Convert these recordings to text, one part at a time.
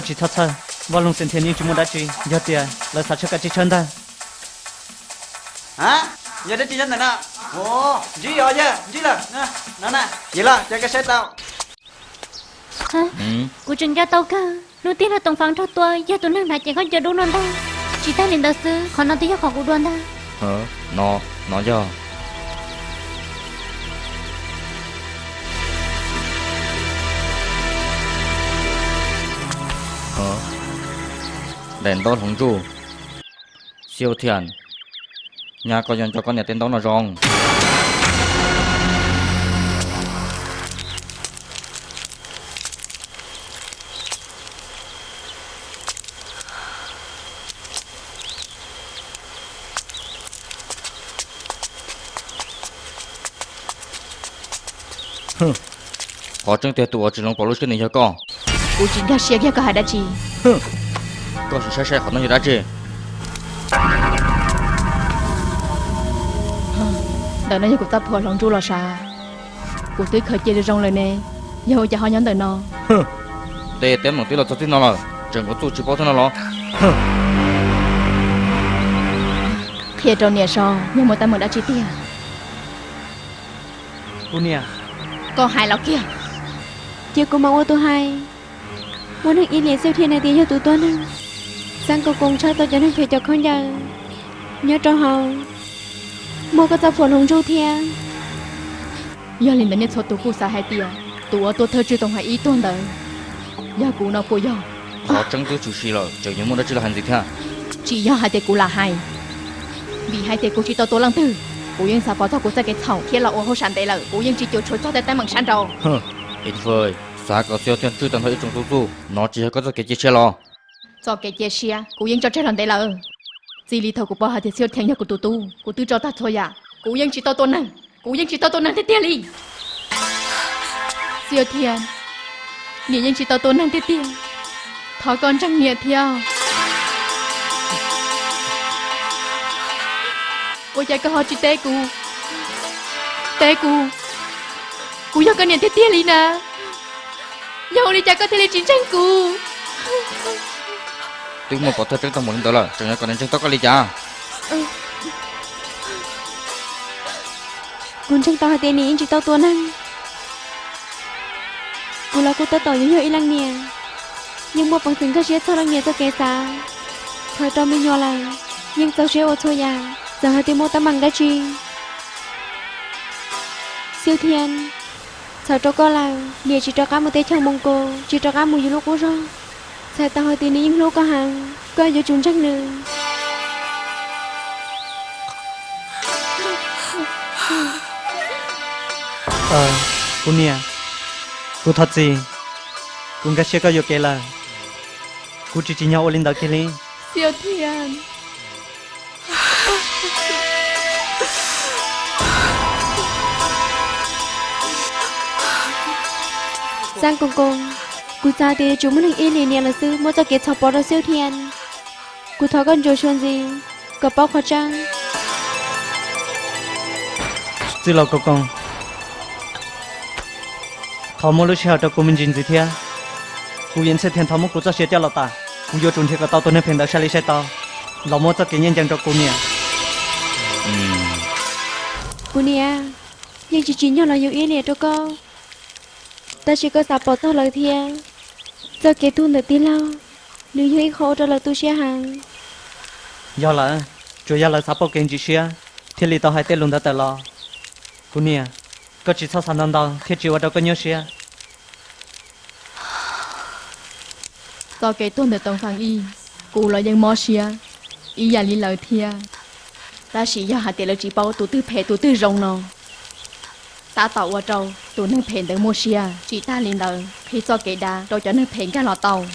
chỉ thắt thơ và lùng sinh thiên nhiên chúng muốn đã chỉ giờ tiền là sao cho cả chỉ chân ta hả giờ đến chỉ chân này nè ồ gì rồi chứ gì là nè nè vậy là cho cái xe tao hả cô trình cho tao cơ đầu tiên là tổng phán cho tôi giờ tôi năng đã chỉ có chờ đúng non ta chỉ ta liền đầu sư còn nó tiếng khỏi của đoan ta hả nó nó cho đèn đốt hồng chu. Siêu thiền nhà có dân cho con nhà tên đó là rong có chân tiền tụi chỉ lòng bỏ lúc cái này cho con? Cô trình ra xe kia có hai đã chỉ có sự sai sai họ nói gì đã chứ đợi nó của ta phò lòng chu là sao cô tới khởi chơi rong lời nè giờ cho họ nhắn đời nó để tem một tí là cho tin nó là chẳng có tụi chỉ bảo thế nào lo khi trong nhà so nhưng mà ta mới đã chi tiền cô nè còn hai lọ kia Chị cũng mong ô tô hai Muốn được in liền siêu thiên này tiền cho tụi tôi nè Sang cô cùng cho tôi cho nó phải cho con giờ Nhớ cho họ. Mua có tập phồn hồng ru thia giờ liền đến nhất số tụ cô sa hai tiền tụ ở tôi thơ chưa tổng hai ý tuần đời. Giờ cụ nó cô giờ họ chẳng tôi chủ sĩ rồi chẳng những muốn đó chỉ là hành gì thế chỉ do hai tiền cụ là hai. Vì hai tiền cụ chỉ tao tôi lăng tư. Cụ yên sao có cho cụ sẽ cái thầu kia là ô hô sản tệ là cụ yên chỉ chịu chối cho tay tay bằng sản rồi ít vời. Xa có siêu thiên chư tận hơi trong tu tu. Nó chỉ có cái chiếc xe lo cho cái chia sẻ cụ yên cho trái lần đấy là chỉ lý thầu của bà thì siêu thiên nhà của tụ tu của tư cho ta thôi à. Cụ yên chỉ to tôn năng cụ yên chỉ to tôn năng thế tiền đi siêu thiên Nị yên chỉ to tôn năng thế tiền thọ con trăng nhiệt theo. Cô chạy cơ hội chỉ tê cù, Tê cù, Cụ yêu con nhận thế tiền đi nè. Dầu đi chạy có thể lên chính tranh cù tiếng một có thể tránh một muốn đó là chẳng nhớ còn đến chân tóc có lý cha Cùng chân tóc hai tên này chị tao tuôn anh Cô là cô ta tỏ những hiệu y lăng nè. Nhưng mà bằng tình các chế cho lăng nè, cho kẻ xa Thời tao mới nhỏ là Nhưng cháu chế ô thôi à. Giờ hai tên mô ta bằng đã chi? Siêu thiên cháu cho con là Nè chỉ cho cá một tế chồng mông cô. Chỉ cho cá một dư lúc cô rồi. Sao hai tiền này những lúc có hàng Có vô chúng chắc nữa ờ cô nè cô thật gì? Cô cái xe có vô kể là cô chỉ chỉ nhau lên đó kia lên Siêu thiên Giang công công Cô ra thì chúng mình yên liền là sư Mua cho kết thọc bỏ ra siêu thiên Cô thọ con rồi xuân gì Có bao khoa trang chứ lâu cô con thọ mua lúc xe cho cô mình dính gì thế cô yên sẽ thiên thọ mua cô cho xe cho lão ta cô vô trốn thì có tao tôi nên phiền đỡ xe lý xe tao lão mua cho cái nhân dân cho cô nè Cô nè Nhưng chỉ chỉ nhau là yêu yên nè cho con Ta chỉ có sạp bỏ tao lời thiên Giờ kế tu được tí lâu Nếu như khổ cho lời tu xe hàng. Do là chủ yếu là sắp bao kinh chỉ xe thì lý tao hai tên luôn đã tới lo. Cô nè có chỉ sao sản năng đâu thì chỉ vào đâu có nhớ xe. Do cái tuần được tổng phản y Cụ là dân mò xìa Y giả lý lời thia. Ta chỉ do hạt tiền là chỉ bao tụ tư phê tụ tư rồng nó Ta tạo qua trâu Tụ nâng phê được mò xìa Chỉ ta liền lời Khi do cái đà Đâu cho nâng phê cái lọ tàu.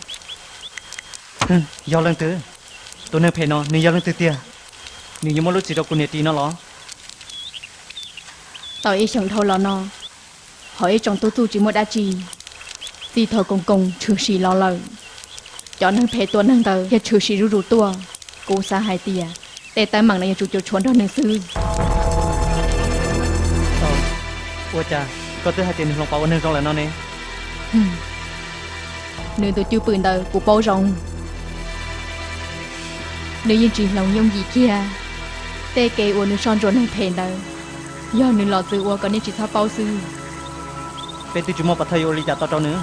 Do lần thứ tôi nên phải nó nên do lần thứ tia. Nếu như mà lúc chỉ đâu cô nè tí nó lo. Tàu y chẳng thâu lọ nó Hỏi trong tụ tụ chỉ một đá chi Thì thờ công công trừ sĩ lo lời Cho nâng phê tuần nâng tờ Và trừ sĩ rú rú tua. Cô xa hai tia Để tay mặn này chủ chủ chuốn đó nâng sư. Ờ ủa cha ก็ตื้อให้เจนลงเปาเนื้อจงแล้วนอนเนี่ยเนื้อตัวจูปืนเตอกูเปาจงเนื้อยินจีหลงยงยีเกียเตเกอวนื้อชอนจนให้เพนเตอย่อเนื้อหลอดซื้ออวก็นี่จิตท้าเปาซื้อเป็นติจุมอปัทยโอริจาต่อเจ้าเนื้อ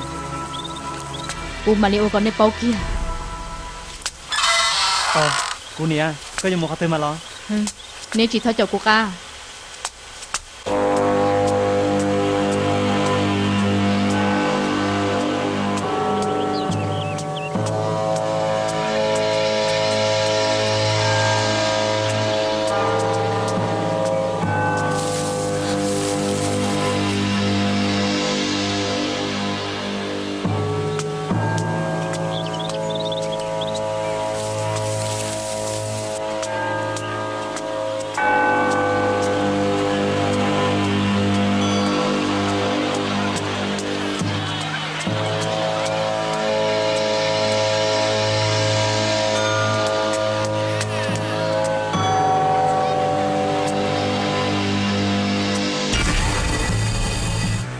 กูมาริโอก็ในเปาเกียอ๋อกูเนี่ยก็ยังมองเขาเตอมาล้อเนื้อจิตท้าเจ้ากูก้า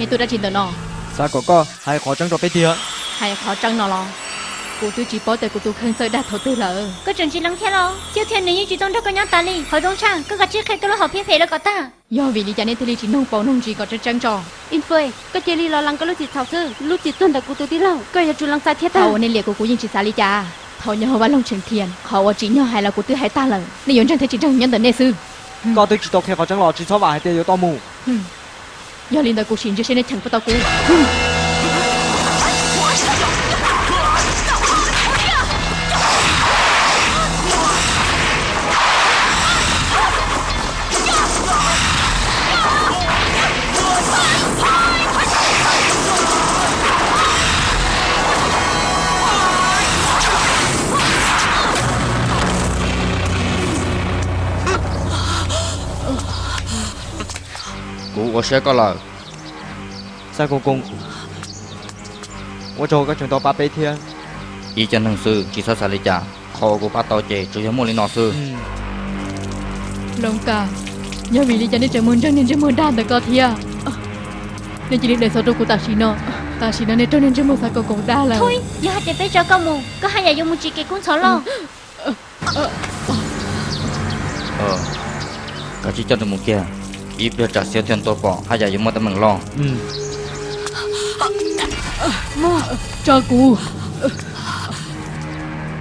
thì tôi đã chỉ tới nó sao có có hay khó trăng rồi bây giờ hay khó trăng nó lo. Cô tôi chỉ bảo tại cô tôi không sợ đã thấu tư lỡ có chẳng chỉ lắng theo lo chiếu thiên nếu như chỉ trong đó có nhau ta đi hỏi đông sang cứ gặp chiếc khai tôi lo học biết phải là ta. Do vì lý giải nên thì nông bảo nông chỉ có trăng trăng trò. In phơi có chỉ lý lo lắng có lúc chỉ thảo thư lúc chỉ tuân đã cô tôi đi lâu có giờ chú lắng sai thiết ta. Thảo nên liệt của cô nhìn chỉ xa lý cha. Thảo nhau và lòng trường thiền họ chỉ nhau hay là cô tôi hay ta lỡ nên vốn chẳng thấy chỉ trong nhân tận nê sư có tôi chỉ tộc theo có trăng lo chỉ cho bà hay tiêu to mù. Do liên đời กู xin cho xin nên chẳng có tao กู. của của sẽ có lời. Sao cô cùng của chỗ các chúng tôi ba bê thiên. Ý chân thằng sư chỉ sao xả lý trả khó của ba tàu chè chủ yếu một lý nọ sư. Ừ. Lông cả nhớ vì lý chân đi chơi môn chân nên chơi môn đàn được có thia à? ờ. nên chỉ đi để số đồ của ta chỉ nọ. Ờ, ta chỉ nọ nên cho nên chơi môn sao cô cùng đa là thôi giờ hãy để bây cho con mù. Có hai nhà dùng một chỉ cái cuốn sổ lo. Ừ. Ờ. ờ. Cả chỉ cho được một kia. 입을 자 세션 또고 하자 요 뭐다 멍롱 뭐 자고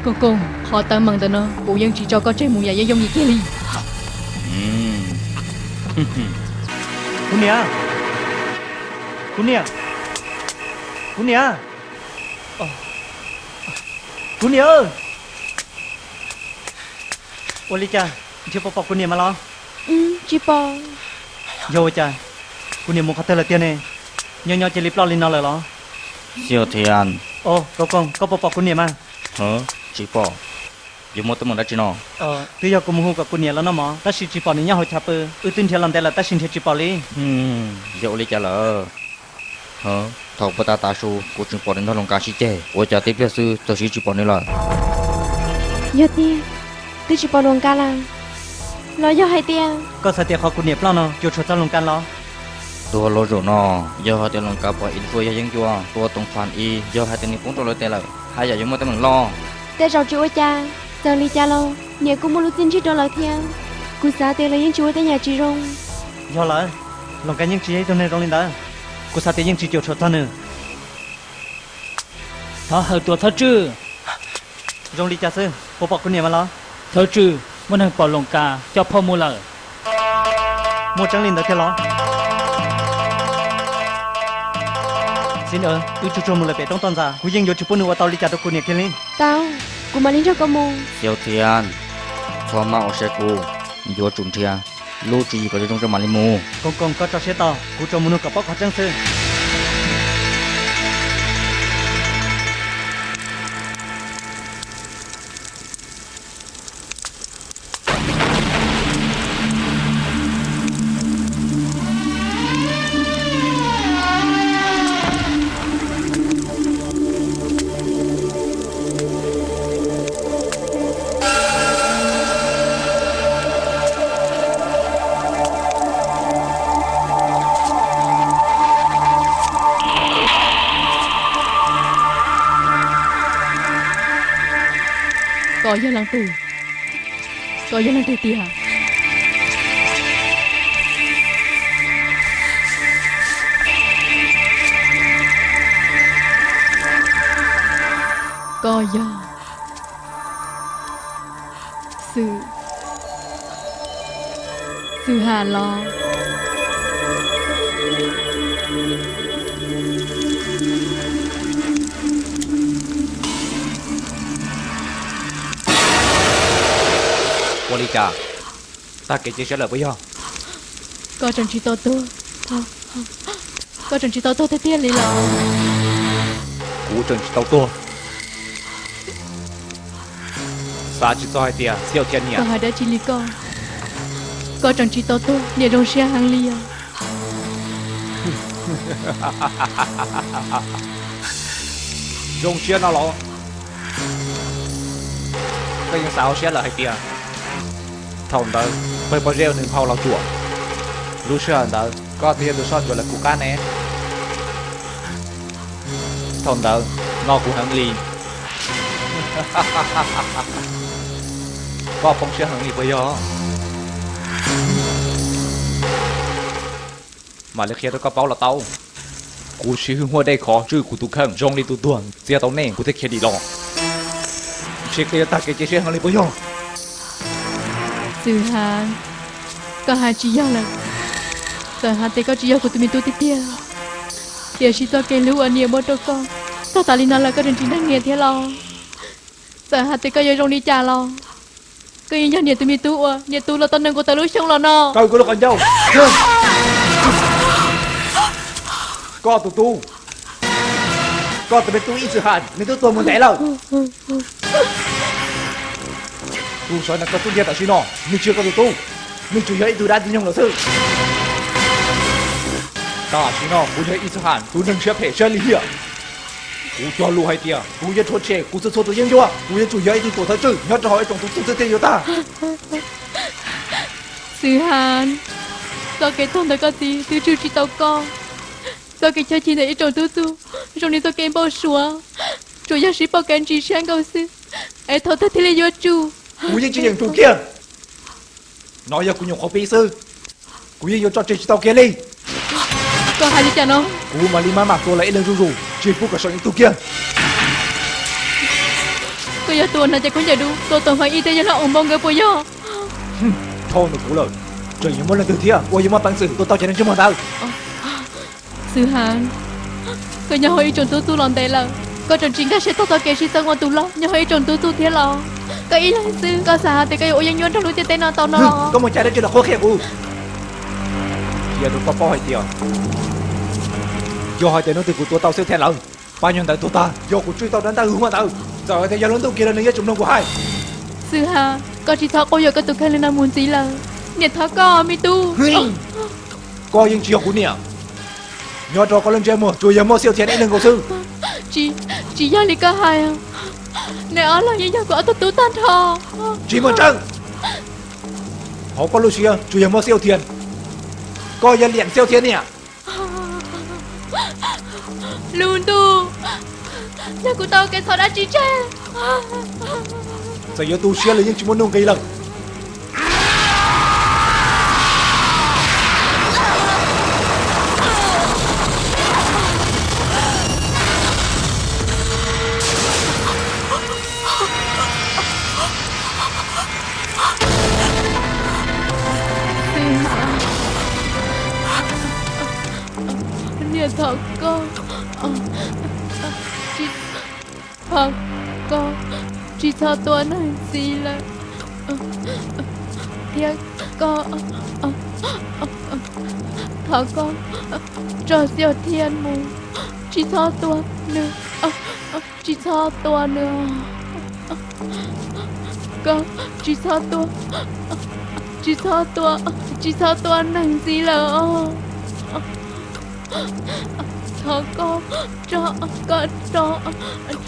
cô. Cô họ ta mừng ta nó. Bộ dân chỉ cho con trai mù nhà dân dông gì kia đi. Ừ. Kunia nè. Kunia Kunia ờ. ơi. Ô Lý cha, chưa bỏ bỏ nè mà lo. Ừ, chưa bỏ vô cha cô niệm một khách là tiền này. Nhau nhau chỉ lip lo lên nó lời lo siêu thiền ô có con có bỏ bỏ cô niệm à? Hả chỉ bỏ dù một tấm một đã chỉ nó ờ bây giờ cũng mua cả cô niệm là nó mà ta xin chỉ bỏ này nhau hồi chạp ư ư tin thiền làm đây là ta xin thiền chỉ bỏ đi ừm vô lý trả lời hả thầu bà ta ta số, cô chỉ bỏ này nó lòng cá sĩ chè ô cha tiếp theo sư tôi xin chỉ bỏ này là giờ tiên tôi chỉ bỏ lòng cá lang lo yo hai tiền. có sao tia khó cú niệm lo nó chưa cho tao lùng can lo. Tua lo rồi nó giờ hai tiền lùng cao bỏ in phơi dân chua tua tung phản y giờ hai tiền niệm cũng tôi lo tia lại hai giờ chúng mới tới mình lo. Tia rồi chịu cha giờ ly cha lo nhà cũng muốn lúc tin chứ đâu lại thiên cú sao tia lấy những chua tới nhà chị rong giờ lại lùng cái những chị ấy tôi nên rong lên đó. Cú sao tia những chị chịu cho tao nữa thở hơi tua thở chứ rong ly cha sư bố bọc cú niệm mà lo. Thở chứ vẫn đang bỏ lồng cá cho Paul Muller. Một trắng lên đã theo ló. Xin ơn, tôi chú trông Muller bé trong toàn ra. Cú dinh vô chú bún nữa tao đi chặt được cú niệm thiên lên. Tao, cú mà lên cho con mù. Siêu thiên, cho mạo xe cú, vô trùng thiên. Lô chú có trong trong mà lên mù. Con con có cho xe tao, cú cho mù nữa cặp bóc hóa trắng sơn. Có giờ lăng tử có giờ ly trà Ta kể chuyện sẽ lời với nhau Có trần trí tố tư Có trần trí tố tư thế tiên lý lọ Cú trần trí tố tư Sa chỉ cho hai tiền, siêu tiền nhỉ? Còn hỏi đã chỉ lý con. Có trần trí tố tư, để đồng xe hàng lý à Dùng chia nào lọ? Cái gì sao xe là hai tiền Thông đó, phải bao rêu nên phao lao chùa. Lúc xưa đó, có tia được so chùa là cú cá nè. Thông đó, ngò cú hẳn ly. có phong sẽ hẳn ly bây giờ. Mà lấy kia đó có bao là tao. กูชื่อหัวได้ขอชื่อกูตุกขังจงลีตุตวงเสียตอนนี้กูจ Suhan Kaha chiya lang Suhan te ka chiya kutumi tu titia Tia shi to lưu anh ania bo to con. Ta ta lina la có rin chi nang nghe thế lo. Suhan te ka yo rong ni cha lo. Ka yin ya tụi mình tu à, Nia tu là tân nang của ta lu shong lo nó, Tao ko lo anh nhau Có tụi tu. Có tụ tu ý Suhan mình tu tu muốn thế lâu tu sói là có tốt nghiệp tại suy nọ mình chưa có tù tu. Nhưng chủ yếu từ đa tư nhông là sự. Ta suy nó, muốn thấy ít hẳn. Tu nâng xếp phải chân lý hiểu cú cho lu hay tiệt cú yên thua chè cú sẽ thua tự nhiên chưa? Cú yên chủ yếu từ tổ thơ chữ nhất cho hỏi trong tổ chức tiền ta. Sư hàn do cái thông đó có gì? Từ trừ chỉ tao con. Do cái chơi chỉ này trong tu tu. Rồi này do cái bao sủa rồi giờ sĩ bao cái chỉ sang cầu sư ai thọ thất thì là do chú cũng như những thủ kia. Nói giờ cũng nhiều khó bị sư. Cũng vô cho chị tao kia đi. Cho hai chị nó cũng mà lima mà tôi lấy lên rù rù chỉ phút cả sợ những thủ kia. Tôi giờ tuần là chạy cũng chạy đủ. Tôi tuần phải y tế cho nó ủng mong người bây giờ thôi được cũng lời. Trời những món lần từ thiệt ôi nhưng mà bằng sự tôi tao chạy đến trước mà tao. Ờ, sư hàng tôi nhớ hơi trốn tu tu lòn đây là có trận chiến các sẽ tao tao kể sĩ tao ngon tu lo nhớ hơi trốn tu tu thế lo kay sao sil cái sa hati kayo. Uyan yun, raluti tên na tao na lang. Kamu cari jodoh kau kaya u. Giờ tôi có phó hỏi tiền. Do hỏi tiền nó từ của tôi tao siêu thẹn lòng. Bao nhiêu tại tôi ta, do của truy tao đánh ta hướng mà tao. Giờ thì giờ lớn tôi kia là nơi chúng nó của hai. Sư hà, có chỉ thọ cô giờ có tụi khai lên nam muốn gì là. Nhiệt thọ có mi tu. Có những chuyện của nè. Nhớ trò có lên chơi mùa, chui giờ mua siêu thẹn anh đừng cầu sư. Chị, chị gia lý cả hai à. Neon là di dân của tôi tú tan thò Chỉ một trăng Họ có Lucia chủ yếu mơ siêu thiền. Coi dân liền siêu thiền nè Luôn tu. Nhà của tôi cái sao đã chỉ tre Giờ tu xe là những chúng muốn nông gây lần chị thọ tuấn hay gì là Ờ, ờ, thiệt con. Ờ, ờ, ờ, siêu thiên mù Chỉ cho tuấn nữa. Chỉ cho tuấn nữa. Con Chỉ cho tuấn. Chỉ cho tuấn. Chỉ cho tuấn hay gì là cho con cho con, cho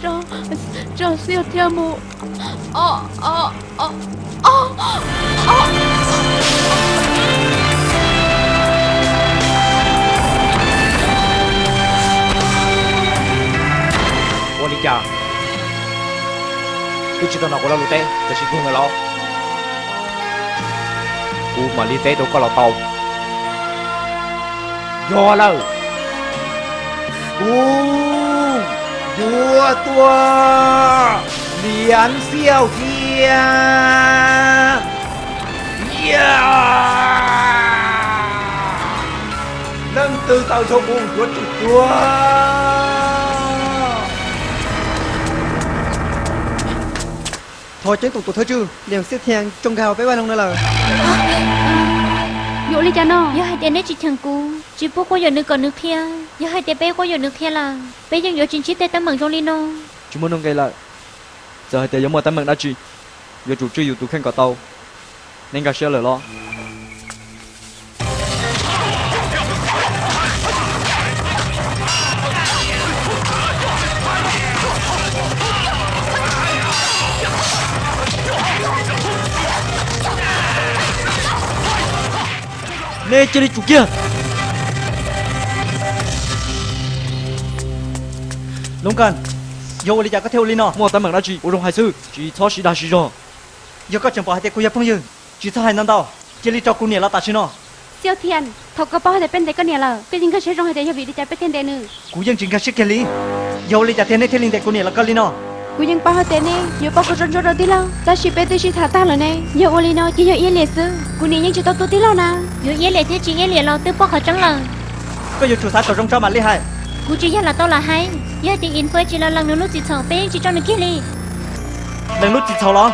cho cho siêu theo mù ờ ờ ờ ờ ờ. Monica cứ chỉ tao nào có lo lute tao chỉ thương người lo. U mà li tế đâu có lo tàu do lâu cung vua tua. Liền siêu thiên yeah. Nâng từ tàu cho buông của chủ tua thôi chết tụt tụt thôi chứ. Liền xếp thiang trông gào với ba lông nữa là. Dỗ lý cho nó. Giờ hai tiền đấy chỉ thằng cú chỉ bố có giờ nước còn nước kia giờ hai tép bé có giờ nước kia là bé dân giờ chính chí tê tấm mừng trong lino. Chú muốn nông gây lại. Giờ hai tép giống mà tấm mừng đã chi giờ chủ chưa dù tụ khen cả tàu. Nên cả xe lời lo. Nè chơi đi chủ kia. Long cần. Yo lý giả có theo Lino. Mua tấm bằng đã chỉ Ủa rộng hai sư. Chỉ cho sĩ đã sĩ rồi Yo có chẳng bỏ hai tế cô yếu phong dương Chỉ cho hai năm đầu, Chỉ lý cho cô nhẹ là ta chứ nó Siêu thiên, Thọc có bỏ hai tế bên tế có nhẹ là. Cái dính cơ sẽ rộng hai tế cho vị lý giải bên thiên đệ nữ Cú dân chính cơ sức kia lý. Yo lý giả thiên này thiên linh tế cô nhẹ là cơ Lino. Cú dân bỏ hai tế này Yo bỏ cô rộng rộng rộng tí lâu. Ta sĩ bên tế sĩ thả ta rồi này Yo ô Lino chỉ yo yên liệt sư. Cú nhẹ nhưng chỉ tao tu đi lâu nà Yo yên liệt chứ chỉ yên liệt lâu Tư bỏ khó trắng lần Có yêu chủ xã cầu rộng cho mà lý hại cú chỉ là tao là hay giờ thì in phơi chỉ là lần nữa lúc chỉ thằng bé chỉ cho nó kia đi lần lúc chỉ thằng lo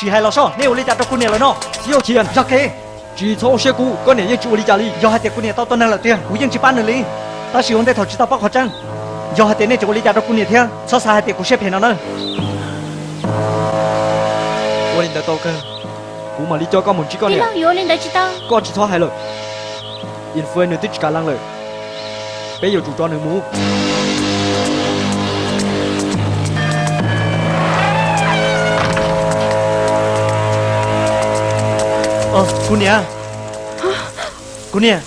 chỉ hay lo sao? Nếu lấy trả cho cô này là nó siêu tiền ra kê chỉ thâu xe cũ có nè như chú lý trả đi, giờ hai tiền cô này tao tuần là tiền cú dân chỉ bán nữa lý. Ta sử dụng để thầu chỉ tao bắt khó chăng do hai tiền nè chủ lý trả cho cô này theo sao sai hai tiền cú xếp hiện nó nữa? Cô linh đã tao cơ. Cú mà lý cho con một chỉ con nè. con chỉ thâu hai lời. In phơi nữa tích cả lăng rồi. Bây giờ tụi cho đừng muốn Ờ, cô nè Cô nè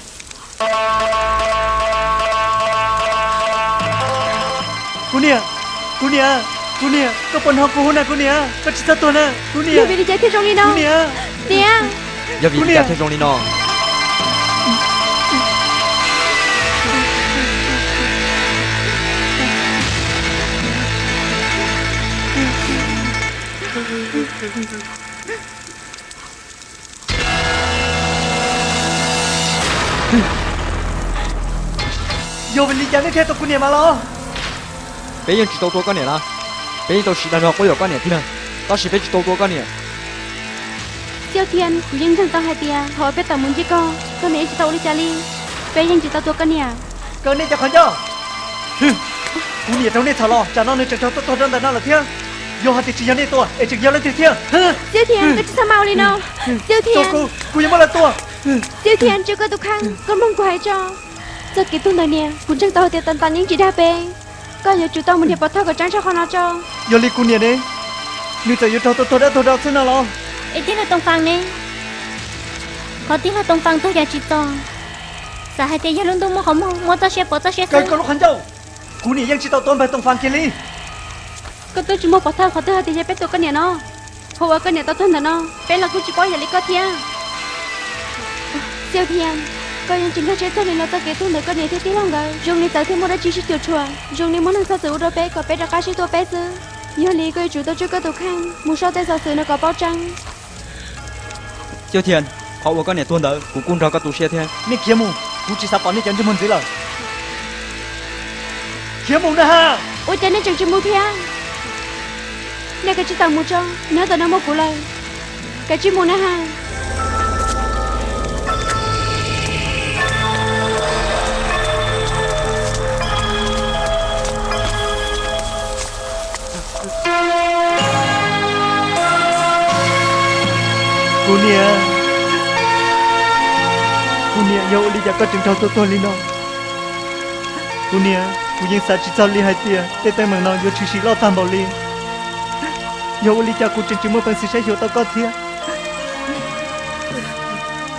Cô nè Cô nè Cô nè Có bọn họ cô nè cô nè Có chị sát tôi nè Cô nè Giờ bị đi chạy thế trong đi đâu Cô nè Nè Giờ bị đi chạy thế trong đi đâu vô bên đi chán theo tôi cô 娘 mà lo, bây giờ chỉ tàu tua con này là bây giờ tàu chỉ đang học bây giờ con này thế nào tao chỉ phải chỉ tàu tua con này siêu thiên cú nhưng thằng tao hai tia. Thôi bên tao muốn chỉ con. Con này chỉ tao đi chạy đi bên nhưng chỉ tao tôi con nhà cơ nên cho con cho, cô 娘 trong này thảo lo, chả nó nên cho tôi tôi trong đó là thiêng, 저한테 진현이 또 tiệt thiên tiêu Thiên, tôi ừ. ừ. sao mau lên đâu tiêu Thiên cô, cô nhớ là tôi. Tiêu Thiên, chưa có tục khăn Con mong quái cho. Giờ cái tương đời nè Cũng chẳng tôi tiệt tần tần những chỉ đa bê. Có giờ chú tao muốn hiệp ừ. bảo thao của trắng cho con nó cho. Giờ lý cô nè đi. Như tôi yếu tôi tôi đã tôi đã xin nào lo? Ê tí là tông phang nè Có tí là tông phang tôi ra chị to. Sao hai tí giờ luôn tôi mua không mua Mua tao xe bỏ tao xe Cái con lúc hắn đâu Cô nè yên chị tao tông phải tông phang kia lý có tôi chỉ mua quả thơ khó thơ thì sẽ biết tôi có nhà nó. Hồ ở cái nhà tao thân thà nó. Bé là cô chỉ bói giờ lấy có thia siêu thiên coi như chính khác chế tôi nên là tao kể tôi được cái nhà thế tí lắm rồi. Dùng đi tới thêm một đứa chỉ tiểu chùa. Dùng đi muốn ăn sao sử đôi bé có bé đã cá sĩ tôi bé chứ, nhớ lý coi chủ tôi chưa có tục khang, muốn sao tên sao sử nó có bao trăng. Siêu thiên họ ở cái nhà tuôn đỡ cũng cung ra có tụ xe thiên nên kiếm mù cũng chỉ sắp bắn đi chém cho mình dưới lời kiếm mù nữa ha! Ôi tên nó chẳng chịu mù thiên nè cái chỉ tao mua cho nhớ tao nó một của lại cái chỉ muốn nó ha cô nia. Cô nia yêu đi ra có trường thâu tôi tôi lên đó, cô nia cô yên sa chỉ cho ly hai tia tê tê mừng nó yêu chỉ chỉ lo tham bảo ly yo licha kucing cuma pensisa yo to kotia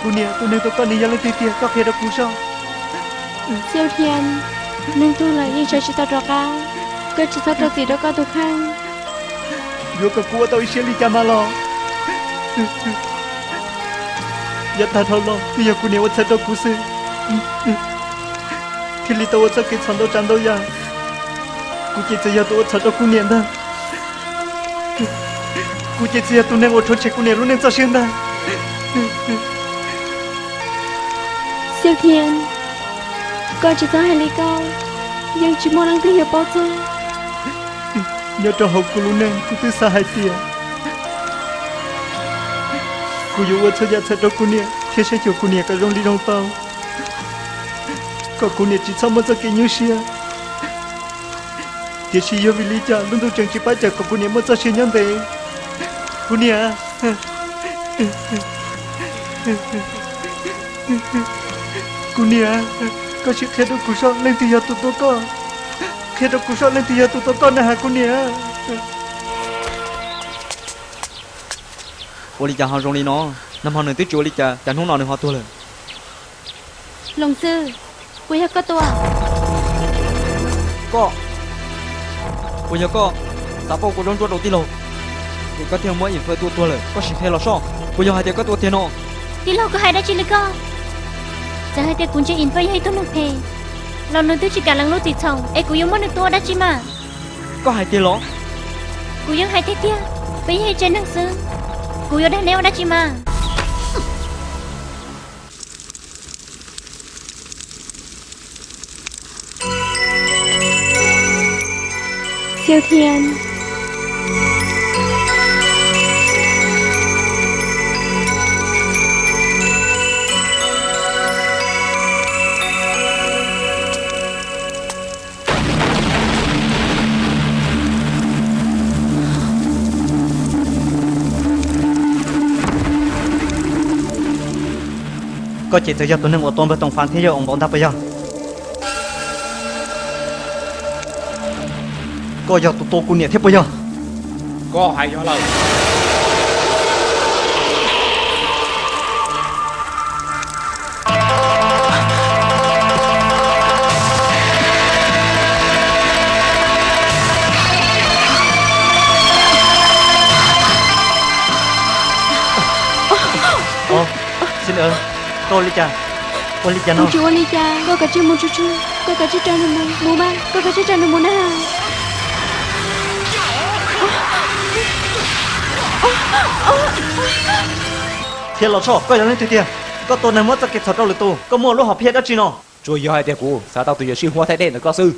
kunia kunia to koni yalo titia to kia do kuso siêu thiên nên tu là yên cha chị ta rõ ca cơ chị ta rõ gì đó có được khang, yo cơ cua tôi sẽ licha mà lo. Ya ta thâu lo bây giờ kunia vẫn sẽ do kusi khi licha vẫn sẽ kết sản do chăn do ya kucing sẽ ya tôi vẫn sẽ do kunia đó da ku che cha ya tu ne wo cho che ku ne lu ne cha shen da siêu thiên con chỉ có hai lý câu nhưng chỉ muốn ăn thứ nhiều bao giờ nhớ cho hậu ku lu ne ku tu sa hai tia. Ku yu wa cha ya cha do ku ne thế sẽ cho ku ne ka rong li rong tao có ku ne chỉ sao mà cha ke như xia thế chỉ yêu vì lý cha luôn đâu chẳng chỉ bắt chặt có ku ne mà cha xia nhân thế Punia Kunia, có sự khe đâu cũng sợ lên thì giờ tụi tôi có. Khe đâu cũng sợ lên thì giờ tụi tôi có nè hả Kunia Ôi lý cha họ rong đi nó. Năm họ nửa tiết chúa đi cha Chẳng hôn nào được họ tôi lên. Long sư Quý hết có tôi à? Có. Quý hả có. Sao bố của rong chúa đầu tiên rồi thì có mỗi những tua tua lời. Có sự thay lo xong bây giờ hai tiền có tua tiền nọ đi lâu có hai đã chỉ lấy con giờ hai tiền cũng chỉ in phơi tôi nộp thề. Lo nó tôi chỉ cả lăng lô thì chồng ấy cũng yêu mỗi được tua đã chỉ mà. Có hai tiền ló cũng yêu hai tiền kia. Bây giờ trên năng sư cũng yêu đang neo đã chỉ mà. Siêu thiên. Có chỉ tới giờ tôi một ở tôm với tổng phán thế giới ông bọn ta bây giờ có giờ tụi tôi cũng nhẹ thế bây giờ có hai cho lời. Olicha. Olicha no. Mucho Olicha. Coca chi mucho chu. Coca chi chano mu. Muma. Coca chi chano mu na. Thiên lọ sọ, coi là lên từ tiền. Có tôi này mất ra kẹt sọt đâu lực tù. Có mua lúc học hết đó chi nó. Chúa yêu hai tiền cũ, sao tao tùy xin hoa thay đen được có sư.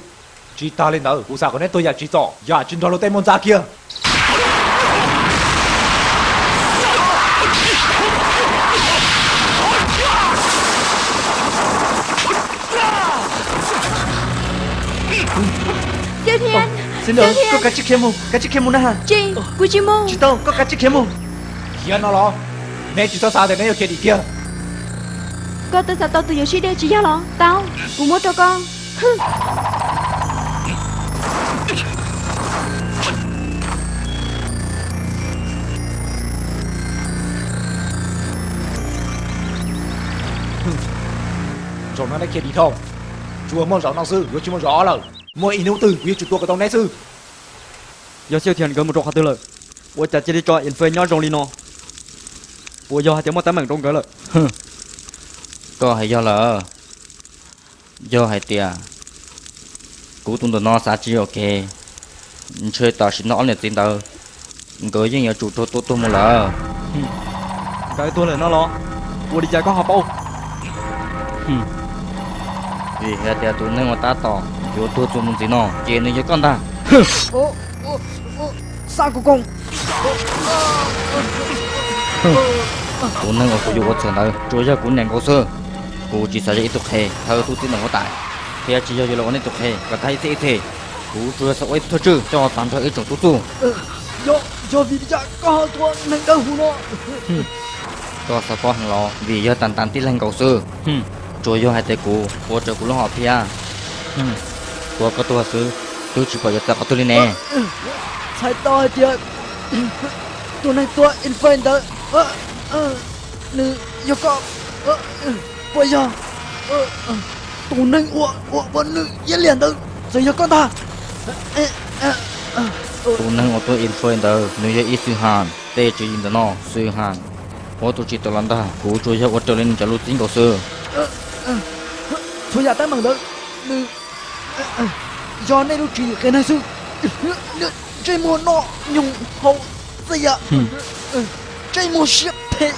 Chỉ ta lên đó, cũ sao có nên tôi giả chỉ rõ, giả chính đó lô tên môn ra. Xin ơn có cả chiếc không cả chiếc không ha. Chị quý chi môn chị tao có cả chiếc không kia nó lo. Nên chỉ sao sao thì yêu kia đi kia. Con tôi sao tao giờ chỉ đeo chỉ giao lọ tao cũng muốn cho con. Rồi nó lấy kia đi không chúa môn rõ năng sư yêu chỉ môn rõ lời Mọi nấu từ quyết chủ tôi có tông nét sư. Do siêu thiền gần một trọc hạt tư lợi. Bộ chặt chỉ đi cho yên phơi nhỏ rong lino, bộ Ủa do hạt tiếng mò tám mảng rong gỡ lợi. Có hay do là, Do hay tia, Cú tung tơ nó xa chi ok. Chơi tờ xin nó liền tiền tờ. Gỡ những nhà chủ tôi tôi tôi một lỡ. Cái tôi là nó lo. Bộ đi chạy có họp bầu. Vì hết tia tôi nên người ta tỏ yo tu chu mun ti no che ne ye kan da o o o sa ku kong ở cô dù có trở nơi trôi ra cũng nền cô sơ cô chỉ sợ ít tục hề thơ tin là có tại thì chỉ giờ là có nên tục hề và thay thế thế cô trôi sợ ít thôi chứ cho tạm thời ít chỗ tu tu yo yo vì cha có thua nâng đâu hù nó cho sợ po hàng lò vì giờ tàn tàn tin lên cầu sơ trôi vô hai tay cô cô trở cũng lo họ pia của có tua sư tôi chỉ có giờ có tôi lên nè 才到一点，多能多 infant 的，呃呃，你有个呃呃，不要，呃呃，多能我我我你一脸的，这要干他，呃呃呃 tu nâng ô tô influencer nếu như ít sư hàn tê chỉ in nó sư hàn ô tô chỉ tao lần ta cú chui cho ô tô lên cho lúc tính cầu sư thôi giả tay bằng đó nữ Do này lúc chỉ cái này sư chơi mùa nọ nhung hậu gì ạ. Chơi mùa ship thế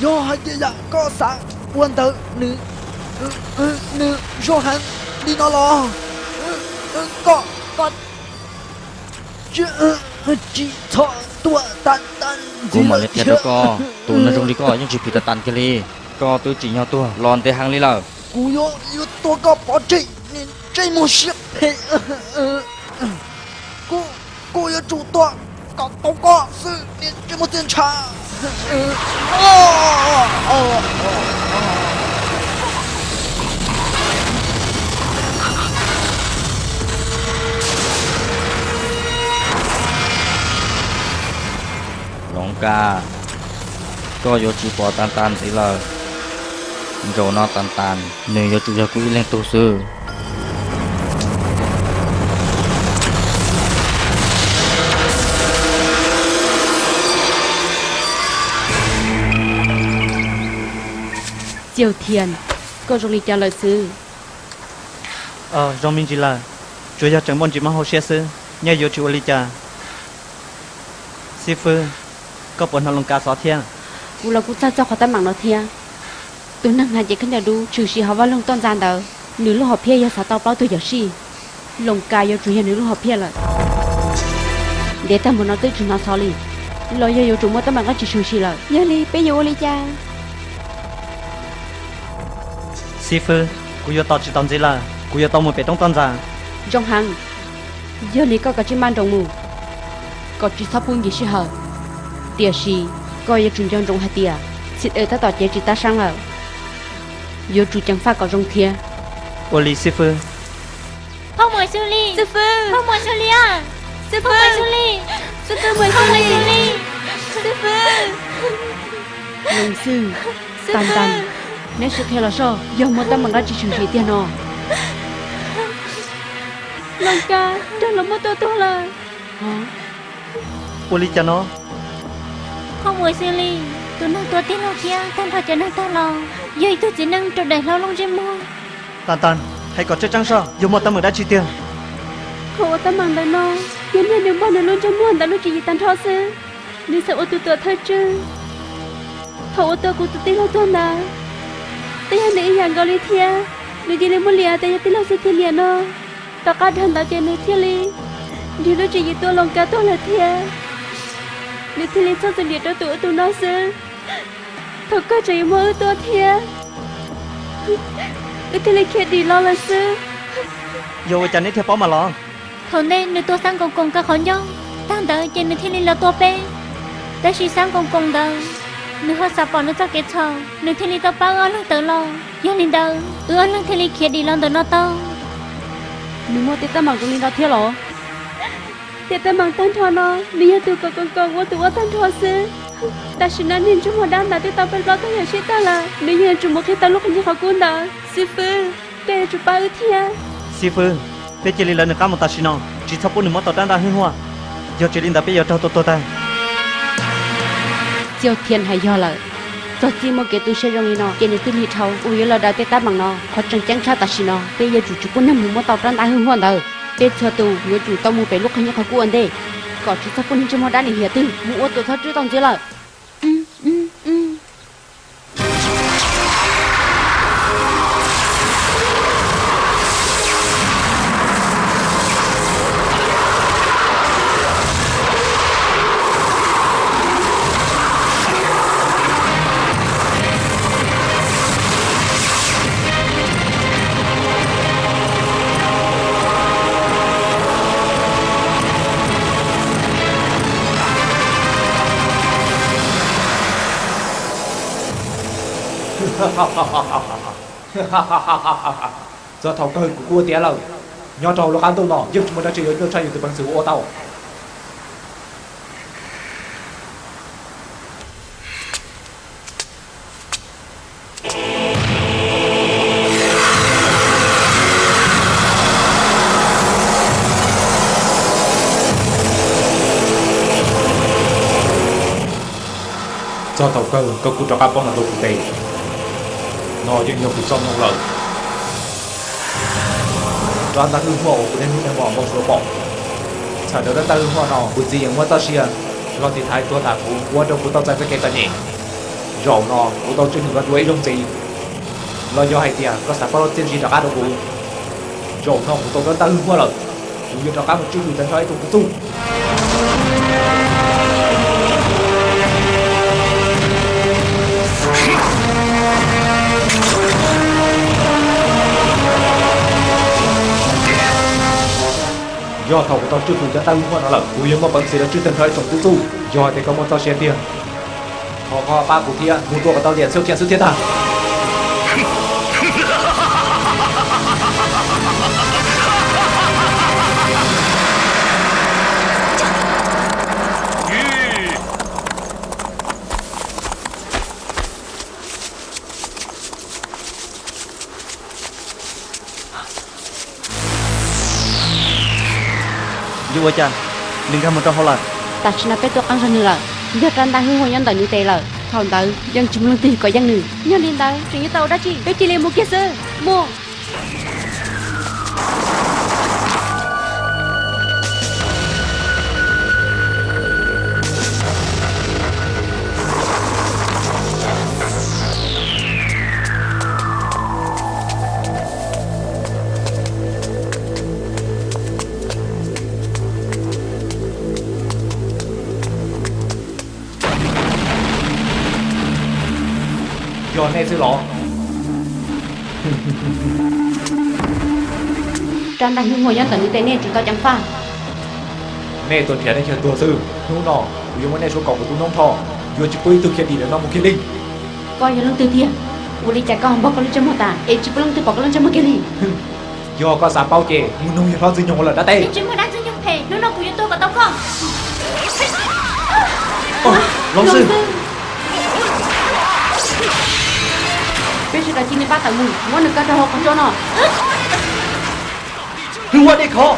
do hai chị dạ có sáng quan tử nữ nữ do hắn đi nó lo. Có có. Chỉ thọ tua tan tan cú mà thiệt đó co. Tu nó trong đi co nhưng chỉ bị tàn cái li co tôi chỉ nhau tua lon tê hàng li lờ. Cú yo yo tua có bỏ chạy nên chơi mùa ship cô cô yo chủ tua có có có sự nên chơi một tiền trả. Lòng ca. Co vô chỉ bỏ tan tan tí lờ rồi nó tan tan nếu vô chủ cho quỹ lên tu sư. Diêu Thiền. Cô rung lý cho lời sư. Ờ, rong minh chỉ là Chúa gia chẳng bọn chỉ mang hồ xe sư Nhà dụ chú lý trả. Sư Phư, Có bọn hà lông cá xó thiên Vụ là cụ sao cho khó tâm mạng nó thiên Tôi nâng hà chỉ khăn nhà đu Trừ sĩ họ vào lông tôn gian đó Nữ lúc họ phía giờ xá tao báo tôi giờ sĩ. Lông cá giờ chú hiện nữ lúc họ phía là Để ta muốn nói tới trừ nó xó lì. Lo giờ dụ chú mua tâm mạng có chỉ chú sĩ là Giờ lì, bây giờ lý trả. Sư phụ, cô yêu tao chỉ tông gì là, cô yêu tao một bé tông tông ra. Trong hàng, giờ này có cái chỉ mang trong mù, có chỉ sắp buông gì chứ hả? Tiếc gì, có yêu chuyện trong trong hai tiếc, xin ơi ta tỏ chế chỉ ta sang là, giờ chủ chẳng phải có trong kia. Ô lý sư phụ. Không mời sư lý. Sư phụ. Không mời sư lý à. Sư phụ. Không mời sư lý. Sư phụ mời sư lý. Sư phụ. Sư phụ. Sư phụ. Sư nếu sự theo là sao giờ mà ta mang ra chỉ chuyện gì tiền nó lòng ca trong lòng mất tôi tôi là hả? Cô lý nó. Không muốn xử lý tôi nói tôi tin nó kia tan thật cho nâng ta lo. Giờ tôi chỉ nâng trộn đại lo lông trên mua tan tan hãy có chơi trăng sao giờ mà ta mang ra chỉ tiền không ta mang đầy nó giờ này nếu bao nhiêu luôn cho mua ta nó chỉ gì tan thọ xứ nếu sợ ô tôi tự thật chứ Thôi, ô tô cũng tự tin lo tôi nào tôi hay nữ hàng gọi thia. Nữ chỉ nên muốn lìa tôi tin là sẽ thiên nó. Ta cá thân ta chơi nữ thiên li đi lúc chỉ tôi lòng cá tôi là thia. Nữ thiên li sao tình địa đó tụi tụi nó sư thật có chơi mơ tôi thia. Nữ thiên li kia đi lo là sư vô chẳng nên theo bỏ mà lo. Thôi nên nữ tôi sang cùng cùng cả khó nhau tăng đợi chơi nữ thiên li là tôi bé. Ta chỉ sang cùng cùng đâu nữ hơi sao bỏ nữ cho cái chờ nữ thiên lý tao bao ơn lưng tớ lo. Yêu linh đâu ư ơn thiên lý kia đi lon tớ nó tao nữ mua tiết tao mặc cũng linh tao thiệt lo tết tao mặc tan thọ nó nữ yêu tụi con con con qua tụi qua tan thọ xứ. Ta xin anh nhìn chúng mình đang là tết tao bên lo tao hiểu chết ta là. Nữ yêu chúng một khi tao lúc như khó cuốn đó. Sư phụ để tê chụp bao thiên. sư phụ tê chỉ linh là nữa cả một ta xin nó chỉ sắp bốn nữ mất tao đang ra hư hoa. Giờ chỉ linh đã bây giờ tao tao tao chiều thiên hay do là cho chi một cái tu sẽ rong nó cái này tu đi thâu ui là đã tết ta bằng nó khó chẳng chẳng sao ta xin nó bây giờ chủ chủ quân năm nằm một tao đang hưng hoàn đời. Tết cho tu nhớ chủ tao mua về lúc như họ cũng ăn đây có chỉ sắp quân chúng mua đã đi hiểu tư mua tụi thắt chứ tao chưa là giờ thảo cơ của cua tía là nho trầu lo ăn tôi nọ giúp mà đã chỉ được trai từ bằng sử ô tàu. Cho tàu cơ cơ cụ cho các bóng là đồ cụ tề nó cho nhiều cuộc sống nông lợi đoàn ta hư hộ của nên hư bỏ một số bỏ chả được ta hư hộ nó cụ gì yang mua xia lo thì thái tua ta cụ qua trong của tao chạy với cái ta nhỉ. Rổ nó, của tao chưa được đuổi trong gì. Lo do hay tiền có sản phẩm tiên gì cho các đồ cụ rổ nó cụ tao ta hư hộ rồi cụ cho các một chút người ta nói trong cụ do thầu của tao chưa phụ cho tao mà nó là cú yếu mà bằng sĩ đã chưa từng hơi trong tứ tu. Do thì có một tao xe tiền. Họ họ ba của thiên mua tua của tao liền siêu kiện siêu thiên à Dù cha. Đừng ra một trong hậu là ta chỉ là bé tôi ăn ra nữa giờ trang đang hương hồi nhân tại như thế là, thằng tớ dân chúng lương tiền có dân nữ. Nhân lên tớ chuyện như tàu đã chị tôi chỉ lên một kia sơ mua siêu lộ. Trần đang hương hồi nhân tấn như thế này chúng ta chẳng phá Nè tuần thiệt này chờ tùa sư Hương nọ Vì ông này số cổng của tù nông thọ Dù chỉ quý thực hiện đi đến nó một kia linh. Coi như lưng tư thiệt Ủa lý chả con bỏ con lưng cho một tà Ê chỉ quý lưng tư bọc con lưng chấm một kia linh. Do có sạp bao chè Mùn nông hiệp lo dư nhông là đã tê Chỉ quý đã dư nhông phê Lúc nào của tôi có tóc không? Ôi, lông sư. Bắt tao muốn được cái cho họ con cho nó Hư hoa đi khó